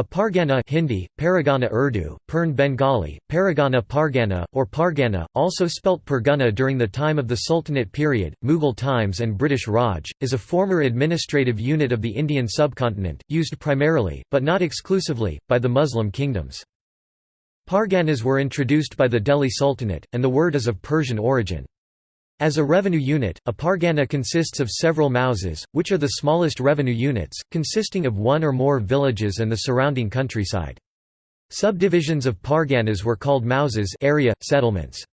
A Pargana Hindi, Paragana Urdu, Pern Bengali, Paragana Pargana, or Pargana, also spelt Pergana during the time of the Sultanate period, Mughal times and British Raj, is a former administrative unit of the Indian subcontinent, used primarily, but not exclusively, by the Muslim kingdoms. Parganas were introduced by the Delhi Sultanate, and the word is of Persian origin. As a revenue unit, a pargana consists of several mauzas, which are the smallest revenue units, consisting of one or more villages and the surrounding countryside. Subdivisions of parganas were called mauzas area, settlements.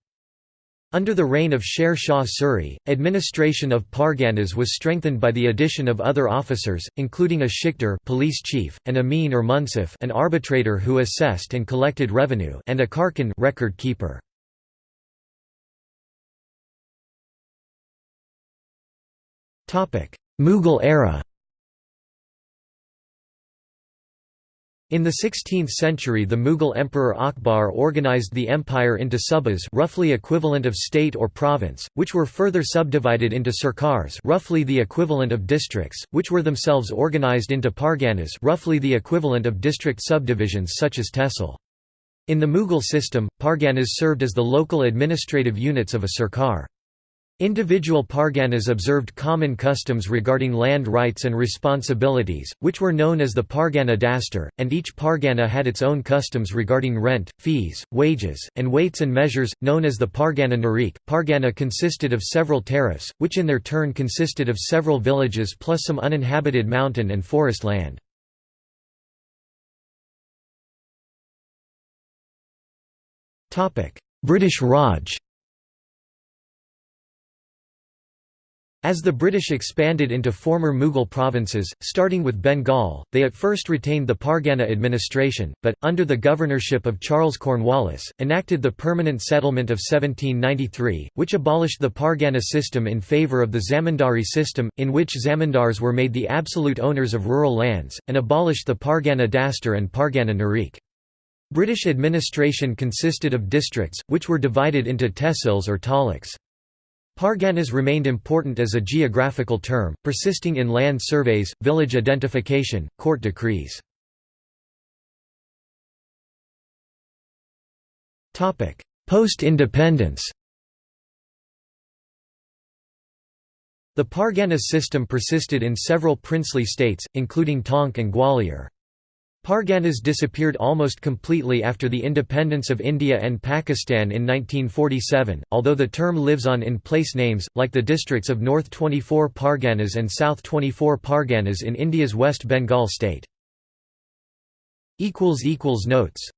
Under the reign of Sher Shah Suri, administration of parganas was strengthened by the addition of other officers, including a shikdar police chief, an amin or munsif an arbitrator who assessed and collected revenue and a karkun record keeper. Mughal era In the 16th century the Mughal Emperor Akbar organized the empire into subas roughly equivalent of state or province, which were further subdivided into sarkars roughly the equivalent of districts, which were themselves organized into parganas roughly the equivalent of district subdivisions such as tehsil. In the Mughal system, parganas served as the local administrative units of a sarkar. Individual parganas observed common customs regarding land rights and responsibilities, which were known as the Pargana Dastur, and each pargana had its own customs regarding rent, fees, wages, and weights and measures, known as the Pargana Nirikh. Pargana consisted of several tarafs, which in their turn consisted of several villages plus some uninhabited mountain and forest land. British Raj As the British expanded into former Mughal provinces, starting with Bengal, they at first retained the Pargana administration, but, under the governorship of Charles Cornwallis, enacted the Permanent Settlement of 1793, which abolished the Pargana system in favour of the zamindari system, in which zamindars were made the absolute owners of rural lands, and abolished the Pargana Dastur and Pargana Nirikh. British administration consisted of districts, which were divided into tehsils or taluks. Parganas remained important as a geographical term, persisting in land surveys, village identification, court decrees. Post-independence The Pargana system persisted in several princely states, including Tonk and Gwalior. Parganas disappeared almost completely after the independence of India and Pakistan in 1947, although the term lives on in place names, like the districts of North 24 Parganas and South 24 Parganas in India's West Bengal state. Notes